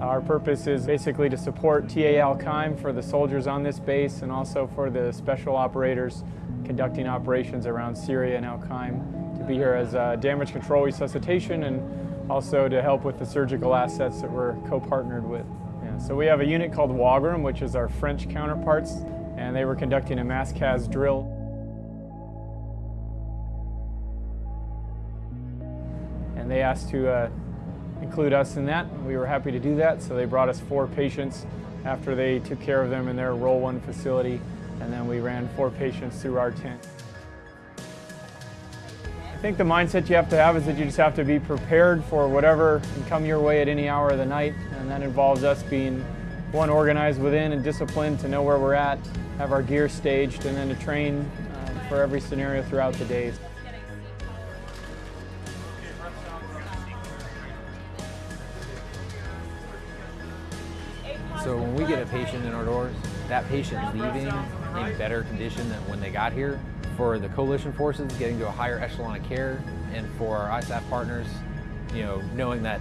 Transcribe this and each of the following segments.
Our purpose is basically to support TA Al-Qaim for the soldiers on this base and also for the special operators conducting operations around Syria and Al-Qaim to be here as damage control resuscitation and also to help with the surgical assets that we're co-partnered with. Yeah, so we have a unit called Wagram, which is our French counterparts, and they were conducting a mass CAS drill. They asked to uh, include us in that. We were happy to do that, so they brought us four patients after they took care of them in their Role 1 facility, and then we ran four patients through our tent. I think the mindset you have to have is that you just have to be prepared for whatever can come your way at any hour of the night, and that involves us being one organized within and disciplined to know where we're at, have our gear staged, and then to train uh, for every scenario throughout the days. So when we get a patient in our doors, that patient leaving in better condition than when they got here. For the coalition forces, getting to a higher echelon of care, and for our ISAF partners, you know, knowing that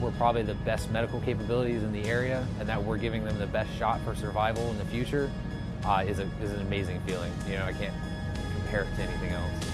we're probably the best medical capabilities in the area and that we're giving them the best shot for survival in the future uh, is, a, is an amazing feeling. You know, I can't compare it to anything else.